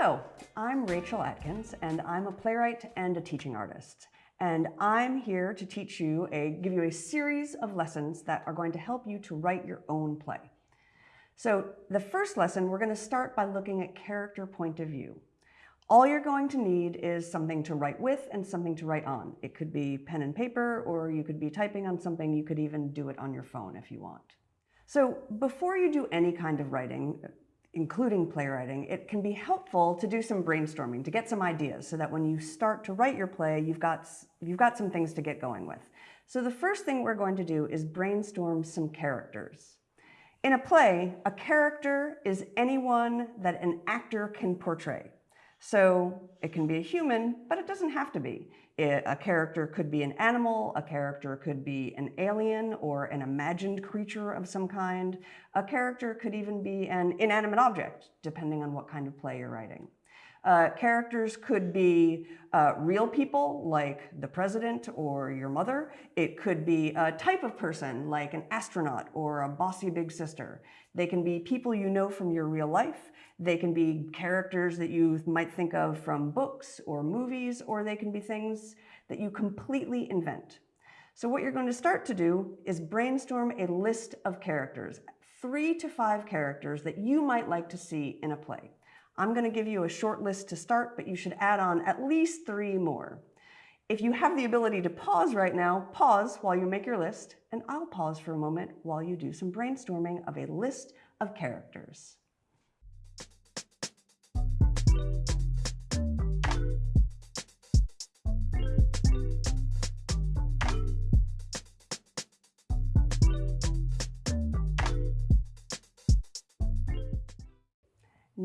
Hello, I'm Rachel Atkins, and I'm a playwright and a teaching artist. And I'm here to teach you a, give you a series of lessons that are going to help you to write your own play. So the first lesson, we're going to start by looking at character point of view. All you're going to need is something to write with and something to write on. It could be pen and paper, or you could be typing on something. You could even do it on your phone if you want. So before you do any kind of writing, including playwriting, it can be helpful to do some brainstorming, to get some ideas so that when you start to write your play, you've got, you've got some things to get going with. So the first thing we're going to do is brainstorm some characters. In a play, a character is anyone that an actor can portray. So it can be a human, but it doesn't have to be. It, a character could be an animal, a character could be an alien or an imagined creature of some kind. A character could even be an inanimate object, depending on what kind of play you're writing. Uh, characters could be uh, real people like the president or your mother. It could be a type of person like an astronaut or a bossy big sister. They can be people you know from your real life. They can be characters that you might think of from books or movies, or they can be things that you completely invent. So what you're going to start to do is brainstorm a list of characters, three to five characters that you might like to see in a play. I'm going to give you a short list to start, but you should add on at least three more. If you have the ability to pause right now, pause while you make your list, and I'll pause for a moment while you do some brainstorming of a list of characters.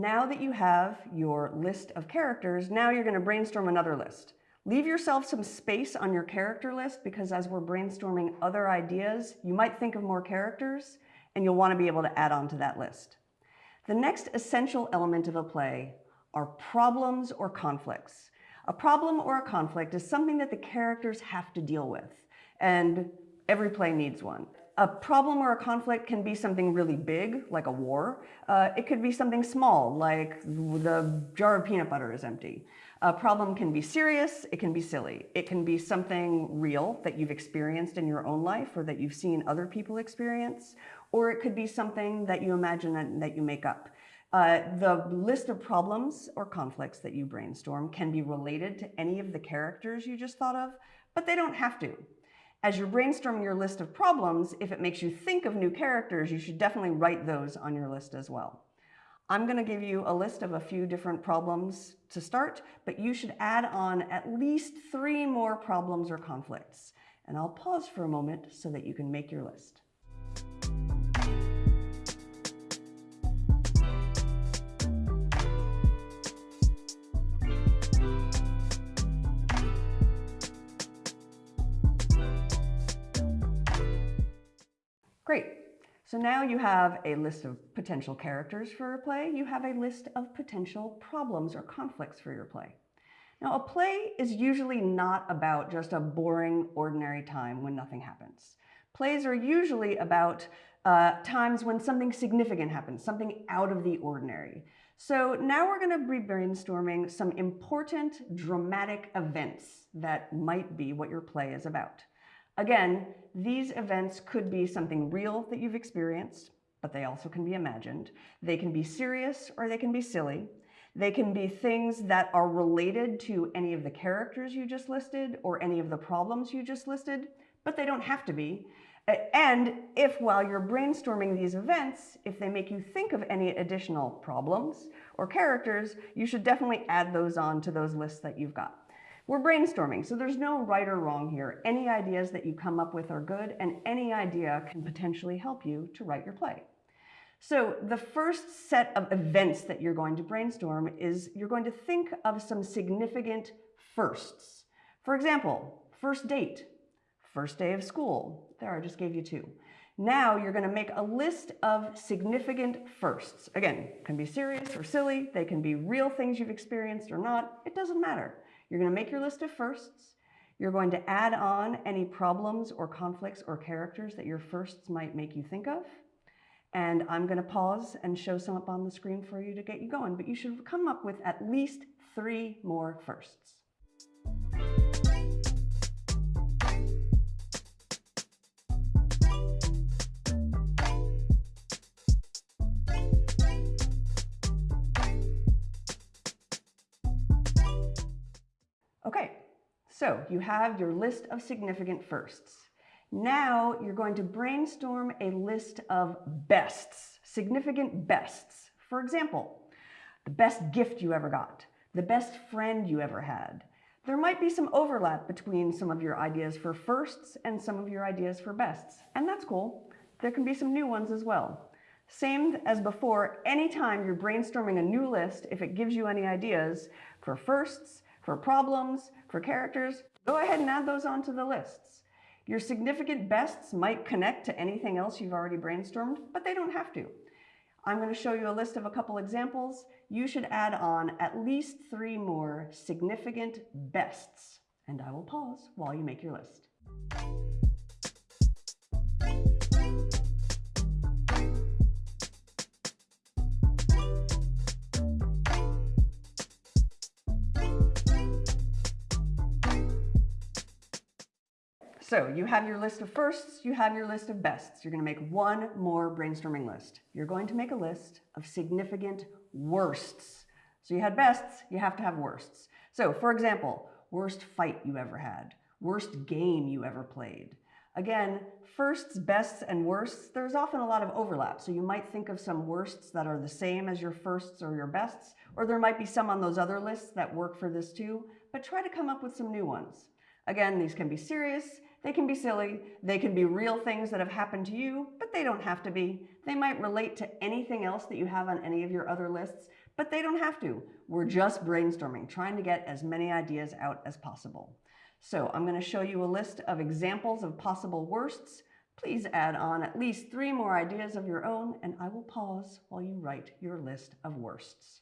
Now that you have your list of characters, now you're going to brainstorm another list. Leave yourself some space on your character list because as we're brainstorming other ideas, you might think of more characters and you'll want to be able to add on to that list. The next essential element of a play are problems or conflicts. A problem or a conflict is something that the characters have to deal with, and every play needs one a problem or a conflict can be something really big, like a war. Uh, it could be something small, like the jar of peanut butter is empty. A problem can be serious, it can be silly. It can be something real that you've experienced in your own life or that you've seen other people experience, or it could be something that you imagine that, that you make up. Uh, the list of problems or conflicts that you brainstorm can be related to any of the characters you just thought of, but they don't have to. As you're brainstorming your list of problems, if it makes you think of new characters, you should definitely write those on your list as well. I'm going to give you a list of a few different problems to start, but you should add on at least three more problems or conflicts. And I'll pause for a moment so that you can make your list. Great. So now you have a list of potential characters for your play. You have a list of potential problems or conflicts for your play. Now, a play is usually not about just a boring, ordinary time when nothing happens. Plays are usually about uh, times when something significant happens, something out of the ordinary. So now we're going to be brainstorming some important dramatic events that might be what your play is about. Again, these events could be something real that you've experienced, but they also can be imagined. They can be serious or they can be silly. They can be things that are related to any of the characters you just listed or any of the problems you just listed, but they don't have to be. And if while you're brainstorming these events, if they make you think of any additional problems or characters, you should definitely add those on to those lists that you've got. We're brainstorming, so there's no right or wrong here. Any ideas that you come up with are good, and any idea can potentially help you to write your play. So the first set of events that you're going to brainstorm is you're going to think of some significant firsts. For example, first date, first day of school. There, I just gave you two. Now you're going to make a list of significant firsts. Again, can be serious or silly. They can be real things you've experienced or not. It doesn't matter. You're going to make your list of firsts. You're going to add on any problems or conflicts or characters that your firsts might make you think of. And I'm going to pause and show some up on the screen for you to get you going, but you should come up with at least three more firsts. So you have your list of significant firsts. Now you're going to brainstorm a list of bests, significant bests. For example, the best gift you ever got, the best friend you ever had. There might be some overlap between some of your ideas for firsts and some of your ideas for bests, and that's cool. There can be some new ones as well. Same as before, anytime you're brainstorming a new list, if it gives you any ideas for firsts, for problems, for characters, go ahead and add those onto the lists. Your significant bests might connect to anything else you've already brainstormed, but they don't have to. I'm going to show you a list of a couple examples. You should add on at least three more significant bests, and I will pause while you make your list. So you have your list of firsts, you have your list of bests. You're going to make one more brainstorming list. You're going to make a list of significant worsts. So you had bests, you have to have worsts. So for example, worst fight you ever had, worst game you ever played. Again, firsts, bests, and worsts, there's often a lot of overlap. So you might think of some worsts that are the same as your firsts or your bests, or there might be some on those other lists that work for this too, but try to come up with some new ones. Again, these can be serious, they can be silly, they can be real things that have happened to you, but they don't have to be. They might relate to anything else that you have on any of your other lists, but they don't have to. We're just brainstorming, trying to get as many ideas out as possible. So I'm going to show you a list of examples of possible worsts. Please add on at least three more ideas of your own, and I will pause while you write your list of worsts.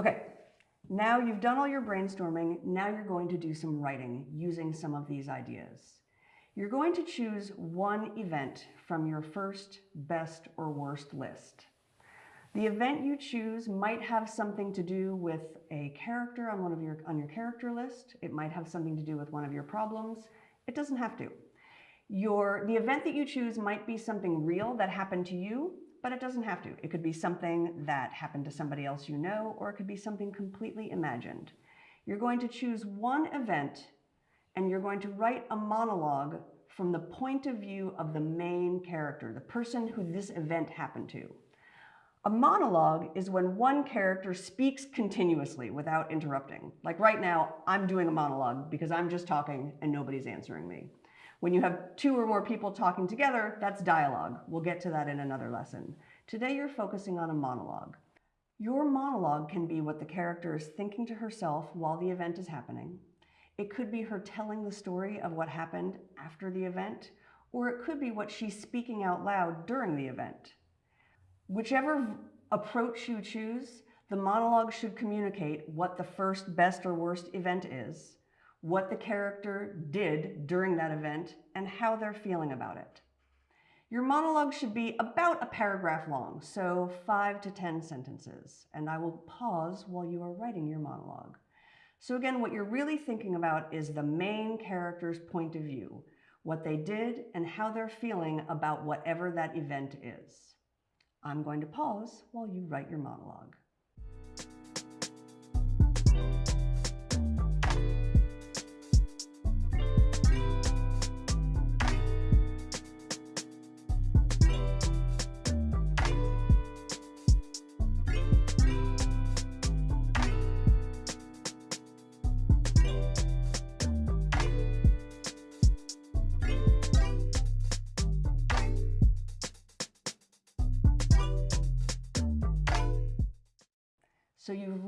Okay, now you've done all your brainstorming, now you're going to do some writing using some of these ideas. You're going to choose one event from your first, best, or worst list. The event you choose might have something to do with a character on one of your on your character list. It might have something to do with one of your problems. It doesn't have to. Your the event that you choose might be something real that happened to you but it doesn't have to. It could be something that happened to somebody else you know, or it could be something completely imagined. You're going to choose one event and you're going to write a monologue from the point of view of the main character, the person who this event happened to. A monologue is when one character speaks continuously without interrupting. Like right now, I'm doing a monologue because I'm just talking and nobody's answering me. When you have two or more people talking together, that's dialogue. We'll get to that in another lesson. Today you're focusing on a monologue. Your monologue can be what the character is thinking to herself while the event is happening. It could be her telling the story of what happened after the event, or it could be what she's speaking out loud during the event. Whichever approach you choose, the monologue should communicate what the first, best, or worst event is, what the character did during that event, and how they're feeling about it. Your monologue should be about a paragraph long, so five to 10 sentences, and I will pause while you are writing your monologue. So again, what you're really thinking about is the main character's point of view, what they did and how they're feeling about whatever that event is. I'm going to pause while you write your monologue.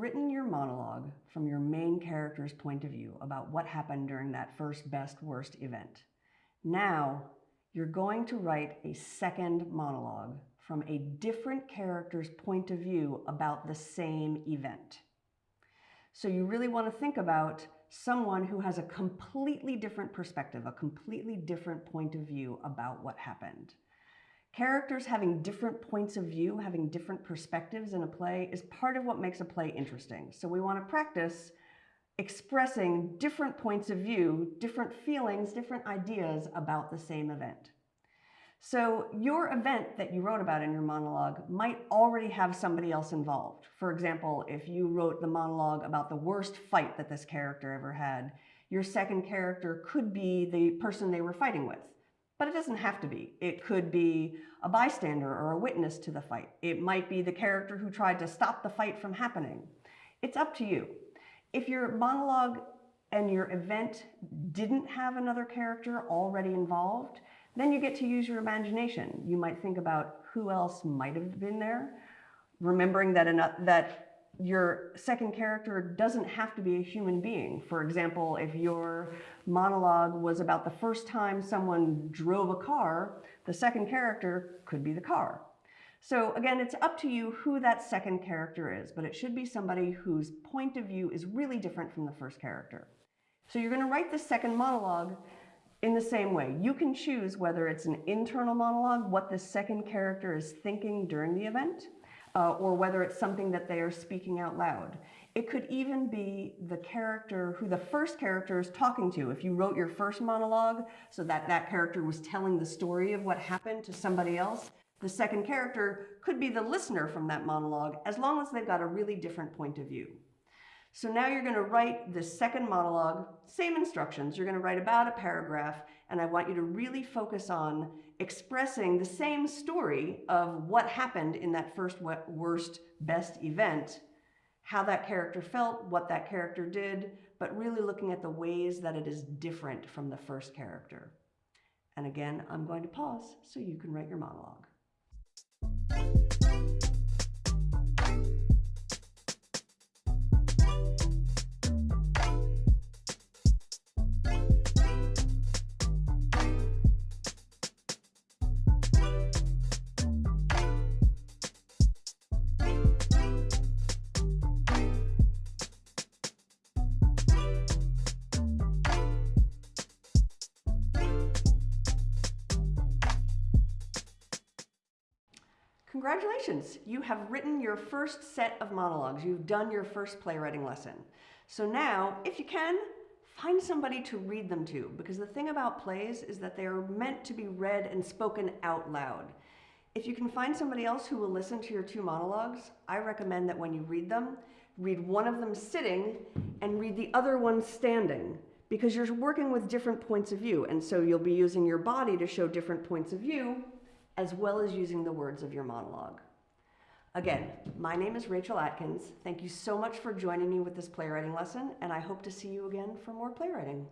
Written your monologue from your main character's point of view about what happened during that first, best, worst event. Now, you're going to write a second monologue from a different character's point of view about the same event. So you really want to think about someone who has a completely different perspective, a completely different point of view about what happened. Characters having different points of view, having different perspectives in a play is part of what makes a play interesting. So we want to practice expressing different points of view, different feelings, different ideas about the same event. So your event that you wrote about in your monologue might already have somebody else involved. For example, if you wrote the monologue about the worst fight that this character ever had, your second character could be the person they were fighting with. But it doesn't have to be. It could be a bystander or a witness to the fight. It might be the character who tried to stop the fight from happening. It's up to you. If your monologue and your event didn't have another character already involved, then you get to use your imagination. You might think about who else might have been there, remembering that, enough, that your second character doesn't have to be a human being. For example, if your monologue was about the first time someone drove a car, the second character could be the car. So again, it's up to you who that second character is, but it should be somebody whose point of view is really different from the first character. So you're going to write the second monologue in the same way. You can choose whether it's an internal monologue, what the second character is thinking during the event, uh, or whether it's something that they are speaking out loud. It could even be the character who the first character is talking to. If you wrote your first monologue so that that character was telling the story of what happened to somebody else, the second character could be the listener from that monologue as long as they've got a really different point of view. So now you're going to write the second monologue, same instructions. You're going to write about a paragraph, and I want you to really focus on expressing the same story of what happened in that first worst best event, how that character felt, what that character did, but really looking at the ways that it is different from the first character. And again, I'm going to pause so you can write your monologue. Congratulations, you have written your first set of monologues. You've done your first playwriting lesson. So now, if you can, find somebody to read them to, because the thing about plays is that they are meant to be read and spoken out loud. If you can find somebody else who will listen to your two monologues, I recommend that when you read them, read one of them sitting and read the other one standing because you're working with different points of view. And so you'll be using your body to show different points of view as well as using the words of your monologue. Again, my name is Rachel Atkins. Thank you so much for joining me with this playwriting lesson, and I hope to see you again for more playwriting.